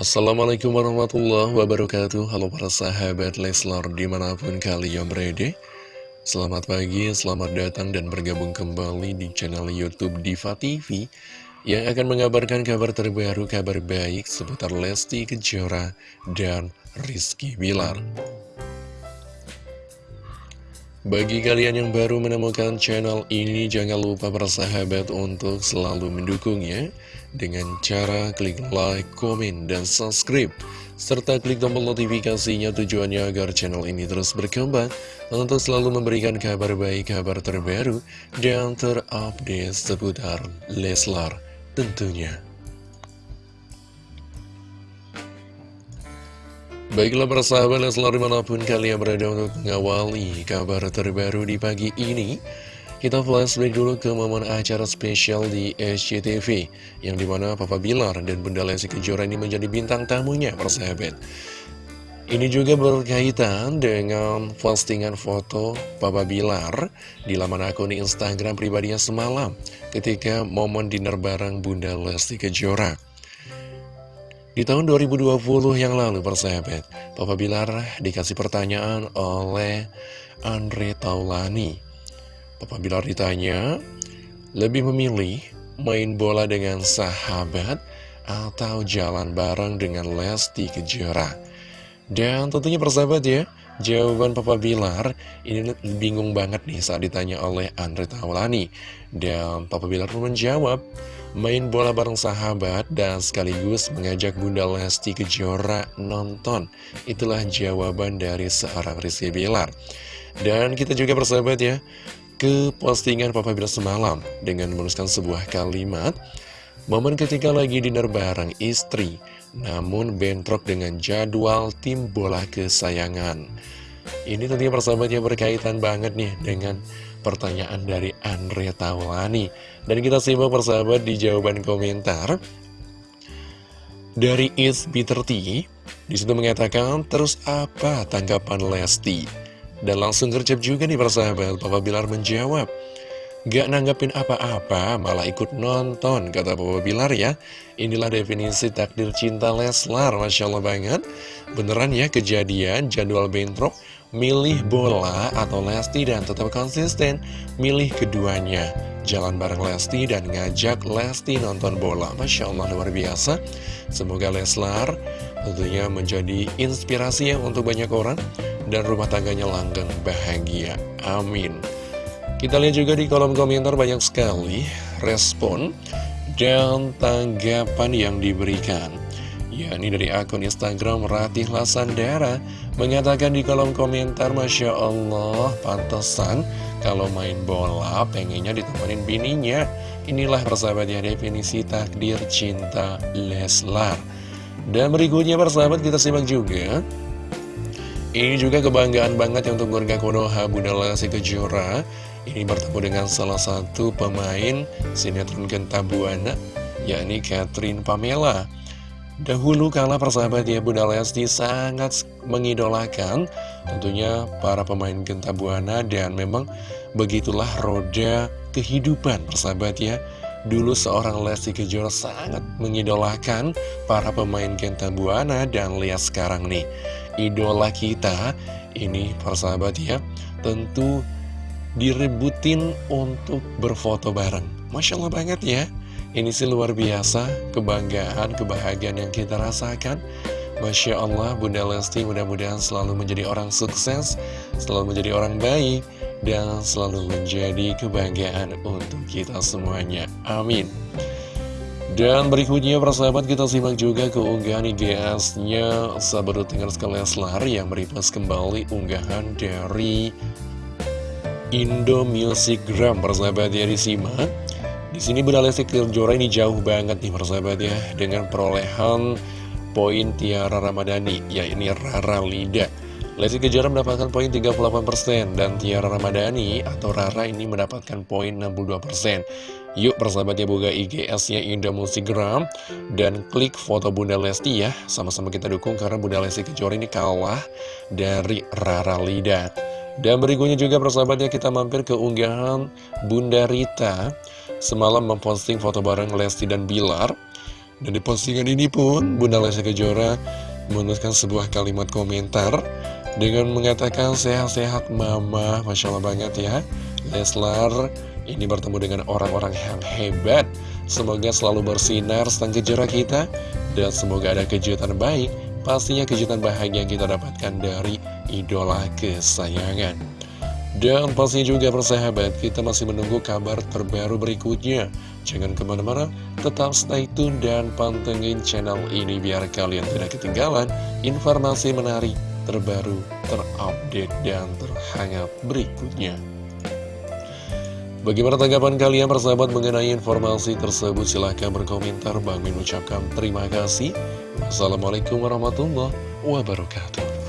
Assalamualaikum warahmatullahi wabarakatuh. Halo para sahabat Leslar di mana pun kalian berada. Selamat pagi, selamat datang dan bergabung kembali di channel Youtube Diva TV Yang akan mengabarkan kabar terbaru, kabar baik seputar Lesti Kejora dan Rizky Bilar bagi kalian yang baru menemukan channel ini, jangan lupa bersahabat untuk selalu mendukungnya dengan cara klik like, komen, dan subscribe. Serta klik tombol notifikasinya tujuannya agar channel ini terus berkembang untuk selalu memberikan kabar baik, kabar terbaru, dan terupdate seputar Leslar tentunya. Baiklah persahabat Leslar di mana pun kalian berada untuk mengawali kabar terbaru di pagi ini Kita flashback dulu ke momen acara spesial di SCTV Yang di mana Papa Bilar dan Bunda Lesti Kejora ini menjadi bintang tamunya persahabat Ini juga berkaitan dengan postingan foto Papa Bilar di laman akun Instagram pribadinya semalam Ketika momen dinner bareng Bunda Lesti Kejora di tahun 2020 yang lalu, persahabat, Papa Bilar dikasih pertanyaan oleh Andre Taulani. Papa Bilar ditanya, lebih memilih main bola dengan sahabat atau jalan bareng dengan Lesti Kejora? Dan tentunya persahabat ya, jawaban Papa Bilar ini bingung banget nih saat ditanya oleh Andre Taulani. Dan Papa Bilar pun menjawab, main bola bareng sahabat dan sekaligus mengajak Bunda Lesti Kejora nonton. Itulah jawaban dari seorang Rizky Bilar. Dan kita juga bersahabat ya, ke postingan Papa Bilar semalam dengan menuliskan sebuah kalimat, Momen ketika lagi dinner bareng istri, namun bentrok dengan jadwal tim bola kesayangan. Ini tentunya persahabatnya berkaitan banget nih dengan pertanyaan dari Andre Taulani. Dan kita simak persahabat di jawaban komentar dari It's Bitter Tea. Di situ mengatakan, terus apa tanggapan Lesti? Dan langsung gercep juga nih persahabat, Papa Bilar menjawab, Gak nanggapin apa-apa, malah ikut nonton, kata Papa Bilar ya. Inilah definisi takdir cinta Leslar, Masya Allah banget. Beneran ya kejadian jadwal bentrok milih bola atau Lesti dan tetap konsisten milih keduanya. Jalan bareng Lesti dan ngajak Lesti nonton bola. Masya Allah luar biasa. Semoga Leslar tentunya menjadi inspirasi ya untuk banyak orang dan rumah tangganya langgeng bahagia. Amin kita lihat juga di kolom komentar banyak sekali respon dan tanggapan yang diberikan. Yakni dari akun Instagram Ratih Lasandara. Mengatakan di kolom komentar Masya Allah pantesan kalau main bola pengennya ditemenin bininya. Inilah persahabat ya definisi takdir cinta Leslar. Dan berikutnya persahabat kita simak juga. Ini juga kebanggaan banget ya untuk keluarga Konoha Bunda Lesti Kejora ini bertemu dengan salah satu pemain sinetron Gentabuana yakni Catherine Pamela Dahulu kala persahabat ya Bunda Lesti sangat mengidolakan tentunya para pemain Genta Buana dan memang begitulah roda kehidupan persahabat ya. Dulu seorang Lesti Kejora sangat mengidolakan para pemain Genta Buana dan lihat sekarang nih idola kita ini persahabat ya tentu direbutin untuk berfoto bareng. Masya Allah banget ya. Ini sih luar biasa, kebanggaan, kebahagiaan yang kita rasakan. Masya Allah, Bunda Lesti mudah-mudahan selalu menjadi orang sukses, selalu menjadi orang baik, dan selalu menjadi kebanggaan untuk kita semuanya. Amin. Dan berikutnya persahabat kita simak juga keunggahan IGS-nya Sahabat tinggal sekali Leslar yang merepost kembali unggahan dari Indo Music Gram persahabat ya disimak di sini Bunda Lesti Kejora ini jauh banget nih persahabat ya dengan perolehan poin Tiara Ramadhani, ya ini Rara Lida. Lesti Kejora mendapatkan poin 38% dan Tiara Ramadhani atau Rara ini mendapatkan poin 62%. Yuk persahabatnya buka IGS-nya Indo Musigram dan klik foto Bunda Lesti ya. Sama-sama kita dukung karena Bunda Lesti Kejora ini kalah dari Rara Lida. Dan berikutnya juga persahabatnya kita mampir ke unggahan Bunda Rita Semalam memposting foto bareng Lesti dan Bilar Dan di postingan ini pun Bunda Lesti Kejora menuliskan sebuah kalimat komentar dengan mengatakan sehat-sehat mama, Masya Allah banget ya. Leslar ini bertemu dengan orang-orang yang hebat. Semoga selalu bersinar sang kejora kita dan semoga ada kejutan baik. Pastinya kejutan bahagia yang kita dapatkan dari idola kesayangan. Dan pastinya juga persahabat, kita masih menunggu kabar terbaru berikutnya. Jangan ke mana-mana, tetap stay tune dan pantengin channel ini biar kalian tidak ketinggalan informasi menarik, terbaru, terupdate, dan terhangat berikutnya. Bagaimana tanggapan kalian persahabat mengenai informasi tersebut? Silahkan berkomentar. Bang Min ucapkan terima kasih. Wassalamualaikum warahmatullahi wabarakatuh.